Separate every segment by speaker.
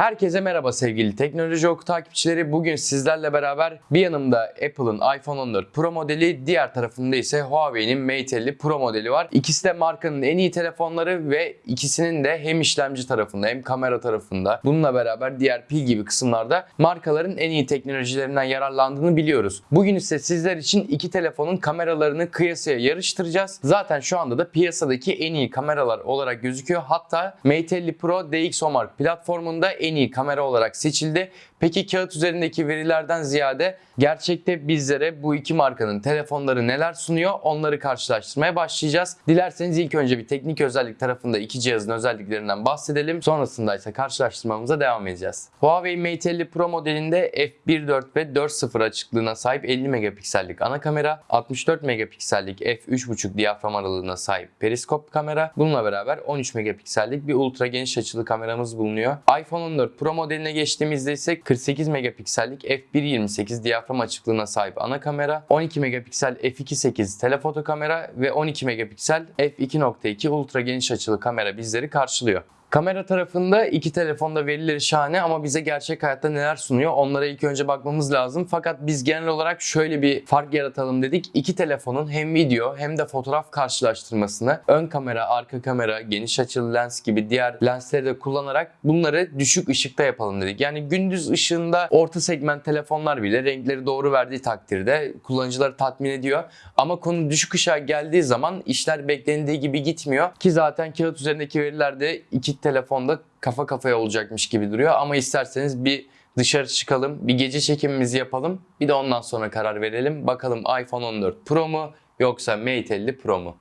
Speaker 1: Herkese merhaba sevgili Teknoloji Oku takipçileri. Bugün sizlerle beraber bir yanımda Apple'ın iPhone 14 Pro modeli, diğer tarafında ise Huawei'nin Mate 50 Pro modeli var. İkisi de markanın en iyi telefonları ve ikisinin de hem işlemci tarafında hem kamera tarafında bununla beraber diğer pil gibi kısımlarda markaların en iyi teknolojilerinden yararlandığını biliyoruz. Bugün ise sizler için iki telefonun kameralarını kıyasaya yarıştıracağız. Zaten şu anda da piyasadaki en iyi kameralar olarak gözüküyor. Hatta Mate 50 Pro DxOMark platformunda en iyi kamera olarak seçildi. Peki kağıt üzerindeki verilerden ziyade gerçekte bizlere bu iki markanın telefonları neler sunuyor onları karşılaştırmaya başlayacağız. Dilerseniz ilk önce bir teknik özellik tarafında iki cihazın özelliklerinden bahsedelim. Sonrasında ise karşılaştırmamıza devam edeceğiz. Huawei Mate 50 Pro modelinde f1.4 ve 4.0 açıklığına sahip 50 megapiksellik ana kamera, 64 megapiksellik f3.5 diyafram aralığına sahip periskop kamera. Bununla beraber 13 megapiksellik bir ultra geniş açılı kameramız bulunuyor. iPhone 14 Pro modeline geçtiğimizde ise 48 megapiksellik f1.28 diyafram açıklığına sahip ana kamera, 12 megapiksel f2.8 telefoto kamera ve 12 megapiksel f2.2 ultra geniş açılı kamera bizleri karşılıyor. Kamera tarafında iki telefonda verileri şahane ama bize gerçek hayatta neler sunuyor onlara ilk önce bakmamız lazım. Fakat biz genel olarak şöyle bir fark yaratalım dedik. İki telefonun hem video hem de fotoğraf karşılaştırmasını ön kamera, arka kamera, geniş açılı lens gibi diğer lensleri de kullanarak bunları düşük ışıkta yapalım dedik. Yani gündüz ışığında orta segment telefonlar bile renkleri doğru verdiği takdirde kullanıcıları tatmin ediyor. Ama konu düşük ışığa geldiği zaman işler beklendiği gibi gitmiyor. Ki zaten kağıt üzerindeki verilerde iki telefonda kafa kafaya olacakmış gibi duruyor. Ama isterseniz bir dışarı çıkalım, bir gece çekimimizi yapalım. Bir de ondan sonra karar verelim. Bakalım iPhone 14 Pro mu yoksa Mate 50 Pro mu?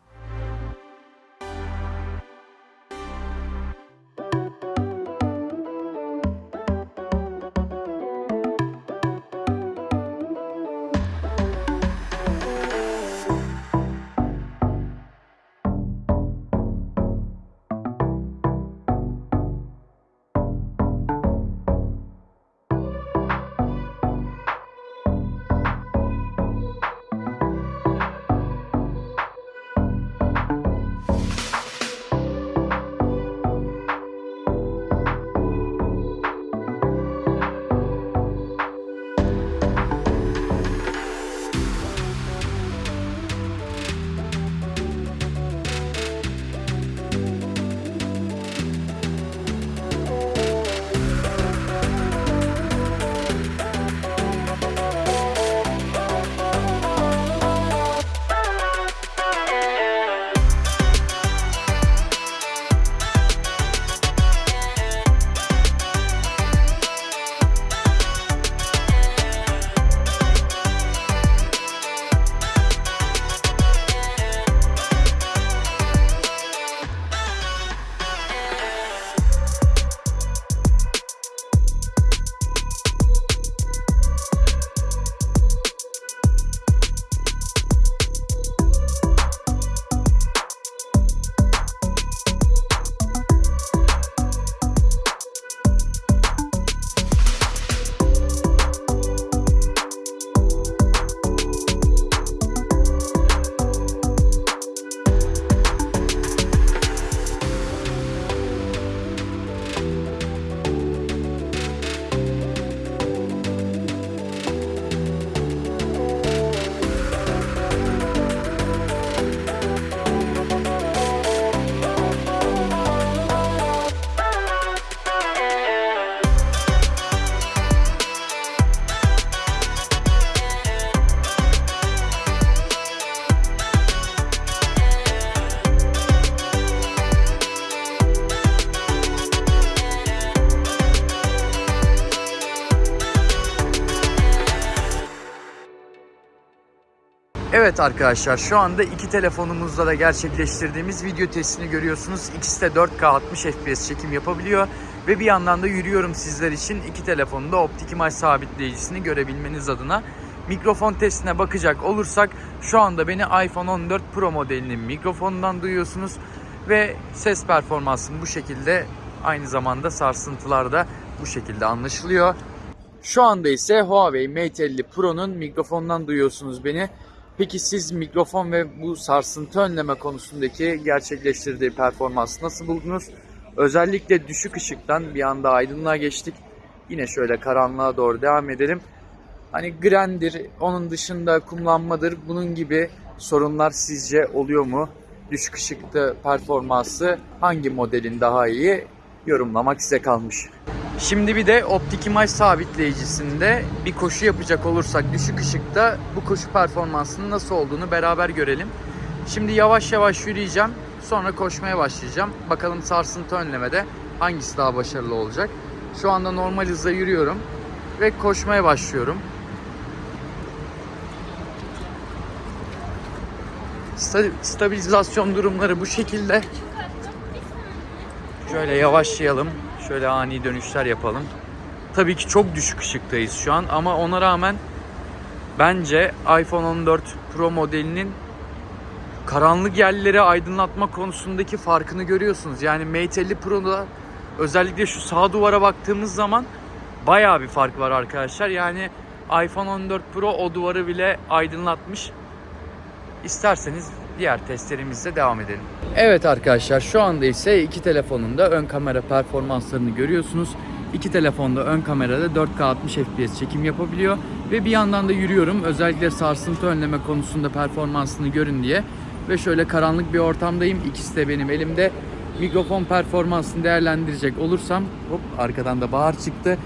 Speaker 1: Evet arkadaşlar şu anda iki telefonumuzla da gerçekleştirdiğimiz video testini görüyorsunuz. İkisi de 4K 60 FPS çekim yapabiliyor. Ve bir yandan da yürüyorum sizler için iki telefonun da optik imaj sabitleyicisini görebilmeniz adına. Mikrofon testine bakacak olursak şu anda beni iPhone 14 Pro modelinin mikrofonundan duyuyorsunuz. Ve ses performansım bu şekilde aynı zamanda sarsıntılar da bu şekilde anlaşılıyor. Şu anda ise Huawei Mate 50 Pro'nun mikrofonundan duyuyorsunuz beni. Peki siz mikrofon ve bu sarsıntı önleme konusundaki gerçekleştirdiği performansı nasıl buldunuz?
Speaker 2: Özellikle düşük ışıktan bir anda aydınlığa geçtik. Yine şöyle karanlığa doğru devam edelim. Hani grendir, onun dışında kumlanmadır. Bunun gibi sorunlar sizce oluyor mu? Düşük ışıkta performansı hangi modelin daha iyi? Yorumlamak size kalmış. Şimdi bir de optik imaj sabitleyicisinde bir koşu yapacak olursak düşük ışıkta bu koşu performansının nasıl olduğunu beraber görelim. Şimdi yavaş yavaş yürüyeceğim. Sonra koşmaya başlayacağım. Bakalım sarsıntı önlemede hangisi daha başarılı olacak. Şu anda normal hızla yürüyorum ve koşmaya başlıyorum. Sta- stabilizasyon durumları bu şekilde. Şöyle yavaşlayalım. Şöyle ani dönüşler yapalım. Tabii ki çok düşük ışıktayız şu an ama ona rağmen bence iPhone 14 Pro modelinin karanlık yerleri aydınlatma konusundaki farkını görüyorsunuz. Yani Mate 50 Pro'da özellikle şu sağ duvara baktığımız zaman bayağı bir fark var arkadaşlar. Yani iPhone 14 Pro o duvarı bile aydınlatmış. İsterseniz diğer testlerimizle devam edelim. Evet arkadaşlar şu anda ise iki telefonun da ön kamera performanslarını görüyorsunuz. İki telefonda ön kamerada 4K 60 FPS çekim yapabiliyor ve bir yandan da yürüyorum. Özellikle sarsıntı önleme konusunda performansını görün diye. Ve şöyle karanlık bir ortamdayım. İkisi de benim elimde. Mikrofon performansını değerlendirecek olursam hop arkadan da bağır çıktı.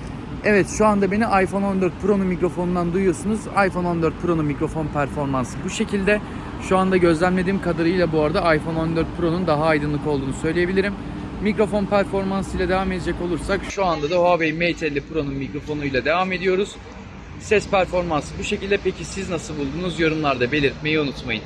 Speaker 2: Evet şu anda beni iPhone 14 Pro'nun mikrofonundan duyuyorsunuz. iPhone 14 Pro'nun mikrofon performansı bu şekilde. Şu anda gözlemlediğim kadarıyla bu arada iPhone 14 Pro'nun daha aydınlık olduğunu söyleyebilirim. Mikrofon performansıyla devam edecek olursak şu anda da Huawei Mate 50 Pro'nun mikrofonuyla devam ediyoruz. Ses performansı bu şekilde. Peki siz nasıl buldunuz? Yorumlarda belirtmeyi unutmayın.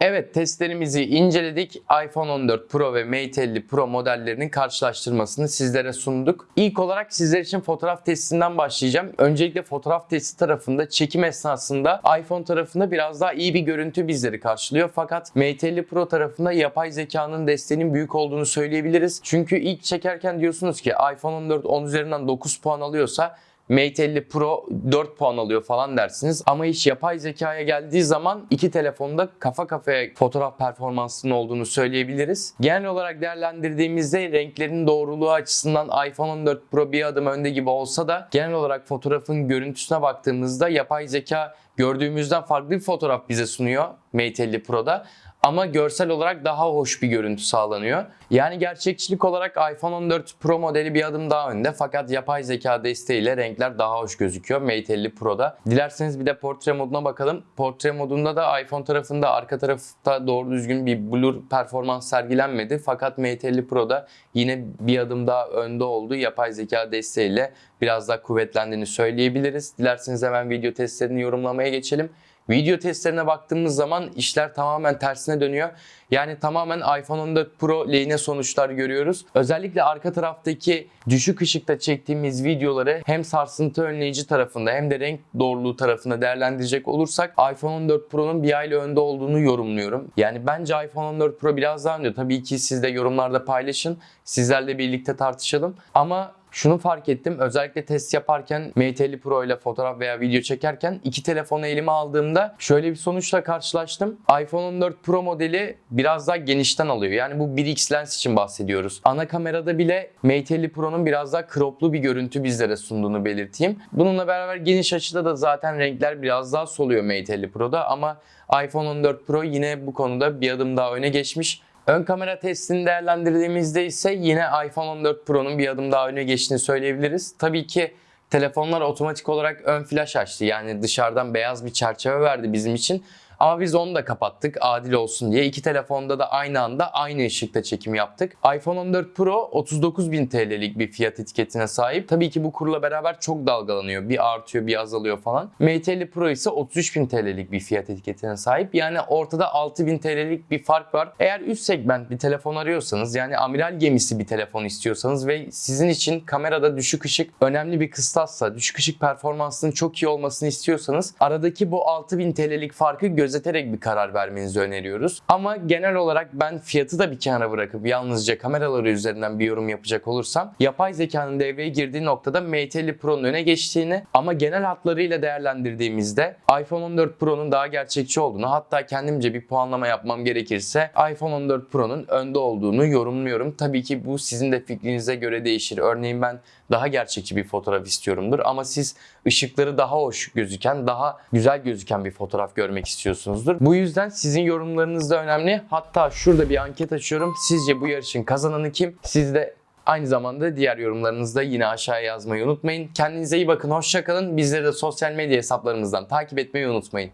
Speaker 1: Evet testlerimizi inceledik. iPhone 14 Pro ve Mate 50 Pro modellerinin karşılaştırmasını sizlere sunduk. İlk olarak sizler için fotoğraf testinden başlayacağım. Öncelikle fotoğraf testi tarafında çekim esnasında iPhone tarafında biraz daha iyi bir görüntü bizleri karşılıyor. Fakat Mate 50 Pro tarafında yapay zekanın desteğinin büyük olduğunu söyleyebiliriz. Çünkü ilk çekerken diyorsunuz ki iPhone 14 10 üzerinden 9 puan alıyorsa Mate 50 Pro 4 puan alıyor falan dersiniz. Ama iş yapay zekaya geldiği zaman iki telefonda kafa kafaya fotoğraf performansının olduğunu söyleyebiliriz. Genel olarak değerlendirdiğimizde renklerin doğruluğu açısından iPhone 14 Pro bir adım önde gibi olsa da genel olarak fotoğrafın görüntüsüne baktığımızda yapay zeka gördüğümüzden farklı bir fotoğraf bize sunuyor Mate 50 Pro'da ama görsel olarak daha hoş bir görüntü sağlanıyor. Yani gerçekçilik olarak iPhone 14 Pro modeli bir adım daha önde fakat yapay zeka desteğiyle renkler daha hoş gözüküyor Mate 50 Pro'da. Dilerseniz bir de portre moduna bakalım. Portre modunda da iPhone tarafında arka tarafta doğru düzgün bir blur performans sergilenmedi fakat Mate 50 Pro'da yine bir adım daha önde oldu. Yapay zeka desteğiyle biraz daha kuvvetlendiğini söyleyebiliriz. Dilerseniz hemen video testlerini yorumlamaya geçelim. Video testlerine baktığımız zaman işler tamamen tersine dönüyor. Yani tamamen iPhone 14 Pro lehine sonuçlar görüyoruz. Özellikle arka taraftaki düşük ışıkta çektiğimiz videoları hem sarsıntı önleyici tarafında hem de renk doğruluğu tarafında değerlendirecek olursak iPhone 14 Pro'nun bir aile önde olduğunu yorumluyorum. Yani bence iPhone 14 Pro biraz daha önde. Tabii ki siz de yorumlarda paylaşın. Sizlerle birlikte tartışalım. Ama şunu fark ettim. Özellikle test yaparken Mate 50 Pro ile fotoğraf veya video çekerken iki telefonu elime aldığımda şöyle bir sonuçla karşılaştım. iPhone 14 Pro modeli biraz daha genişten alıyor. Yani bu 1x lens için bahsediyoruz. Ana kamerada bile Mate 50 Pro'nun biraz daha croplu bir görüntü bizlere sunduğunu belirteyim. Bununla beraber geniş açıda da zaten renkler biraz daha soluyor Mate 50 Pro'da ama iPhone 14 Pro yine bu konuda bir adım daha öne geçmiş. Ön kamera testini değerlendirdiğimizde ise yine iPhone 14 Pro'nun bir adım daha öne geçtiğini söyleyebiliriz. Tabii ki telefonlar otomatik olarak ön flash açtı. Yani dışarıdan beyaz bir çerçeve verdi bizim için. Ama biz onu da kapattık adil olsun diye. İki telefonda da aynı anda aynı ışıkta çekim yaptık. iPhone 14 Pro 39.000 TL'lik bir fiyat etiketine sahip. Tabii ki bu kurla beraber çok dalgalanıyor. Bir artıyor bir azalıyor falan. Mate 50 Pro ise 33.000 TL'lik bir fiyat etiketine sahip. Yani ortada 6.000 TL'lik bir fark var. Eğer üst segment bir telefon arıyorsanız yani amiral gemisi bir telefon istiyorsanız ve sizin için kamerada düşük ışık önemli bir kıstassa, düşük ışık performansının çok iyi olmasını istiyorsanız aradaki bu 6.000 TL'lik farkı göz gözeterek bir karar vermenizi öneriyoruz. Ama genel olarak ben fiyatı da bir kenara bırakıp yalnızca kameraları üzerinden bir yorum yapacak olursam yapay zekanın devreye girdiği noktada Mate 50 Pro'nun öne geçtiğini ama genel hatlarıyla değerlendirdiğimizde iPhone 14 Pro'nun daha gerçekçi olduğunu hatta kendimce bir puanlama yapmam gerekirse iPhone 14 Pro'nun önde olduğunu yorumluyorum. Tabii ki bu sizin de fikrinize göre değişir. Örneğin ben daha gerçekçi bir fotoğraf istiyorumdur ama siz ışıkları daha hoş gözüken, daha güzel gözüken bir fotoğraf görmek istiyorsunuzdur. Bu yüzden sizin yorumlarınız da önemli. Hatta şurada bir anket açıyorum. Sizce bu yarışın kazananı kim? Siz de Aynı zamanda diğer yorumlarınızı da yine aşağıya yazmayı unutmayın. Kendinize iyi bakın, hoşça kalın. Bizleri de sosyal medya hesaplarımızdan takip etmeyi unutmayın.